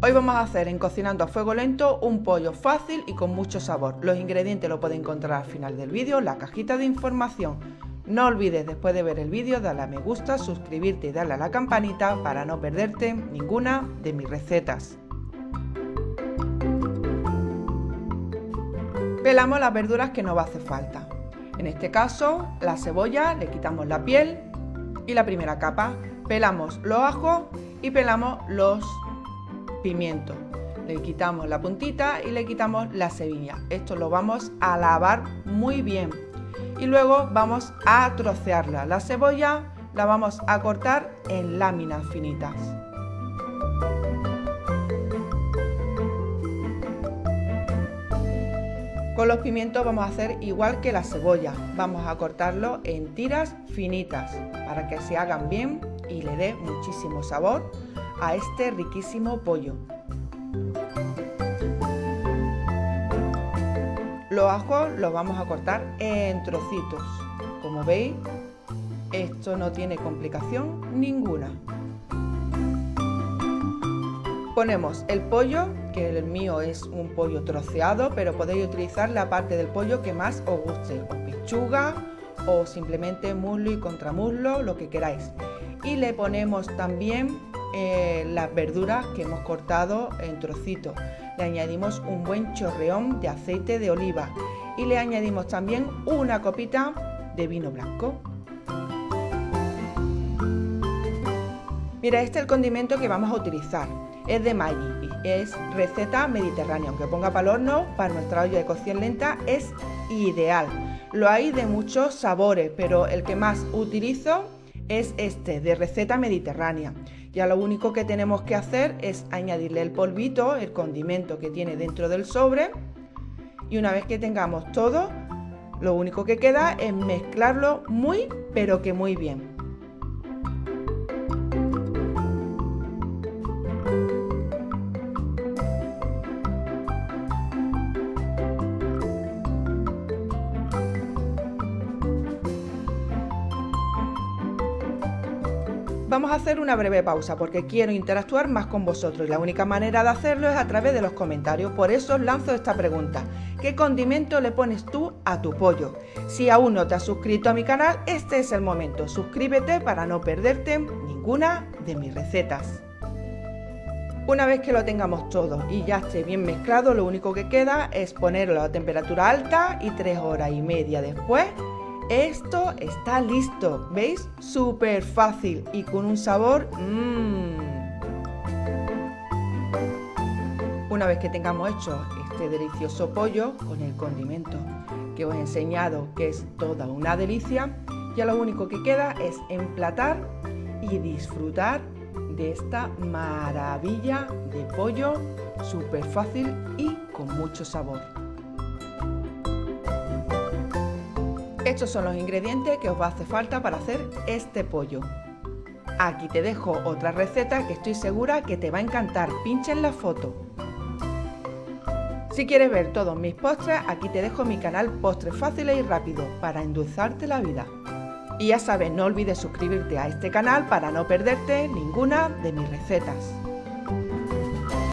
Hoy vamos a hacer en Cocinando a Fuego Lento un pollo fácil y con mucho sabor. Los ingredientes los puedes encontrar al final del vídeo, la cajita de información. No olvides después de ver el vídeo darle a me gusta, suscribirte y darle a la campanita para no perderte ninguna de mis recetas. Pelamos las verduras que nos va a hacer falta. En este caso, la cebolla, le quitamos la piel y la primera capa. Pelamos los ajos y pelamos los Le quitamos la puntita y le quitamos la semilla. Esto lo vamos a lavar muy bien. Y luego vamos a trocearla. La cebolla la vamos a cortar en láminas finitas. Con los pimientos vamos a hacer igual que la cebolla. Vamos a cortarlo en tiras finitas para que se hagan bien y le dé muchísimo sabor a este riquísimo pollo. Los ajos los vamos a cortar en trocitos. Como veis, esto no tiene complicación ninguna. Ponemos el pollo, que el mío es un pollo troceado, pero podéis utilizar la parte del pollo que más os guste, o pechuga, o simplemente muslo y contramuslo, lo que queráis. Y le ponemos también eh, las verduras que hemos cortado en trocitos. Le añadimos un buen chorreón de aceite de oliva y le añadimos también una copita de vino blanco. Mira, este es el condimento que vamos a utilizar. Es de Maggi, es receta mediterránea. Aunque ponga para el horno, para nuestra olla de cocción lenta es ideal. Lo hay de muchos sabores, pero el que más utilizo es este, de receta mediterránea. Ya lo único que tenemos que hacer es añadirle el polvito, el condimento que tiene dentro del sobre. Y una vez que tengamos todo, lo único que queda es mezclarlo muy, pero que muy bien. Vamos a hacer una breve pausa porque quiero interactuar más con vosotros y la única manera de hacerlo es a través de los comentarios. Por eso os lanzo esta pregunta. ¿Qué condimento le pones tú a tu pollo? Si aún no te has suscrito a mi canal, este es el momento. Suscríbete para no perderte ninguna de mis recetas. Una vez que lo tengamos todo y ya esté bien mezclado, lo único que queda es ponerlo a temperatura alta y tres horas y media después esto está listo, ¿veis? Súper fácil y con un sabor... Mmm. Una vez que tengamos hecho este delicioso pollo con el condimento que os he enseñado que es toda una delicia, ya lo único que queda es emplatar y disfrutar de esta maravilla de pollo súper fácil y con mucho sabor. Estos son los ingredientes que os va a hacer falta para hacer este pollo. Aquí te dejo otra receta que estoy segura que te va a encantar. Pincha en la foto. Si quieres ver todos mis postres, aquí te dejo mi canal Postres Fáciles y Rápido para endulzarte la vida. Y ya sabes, no olvides suscribirte a este canal para no perderte ninguna de mis recetas.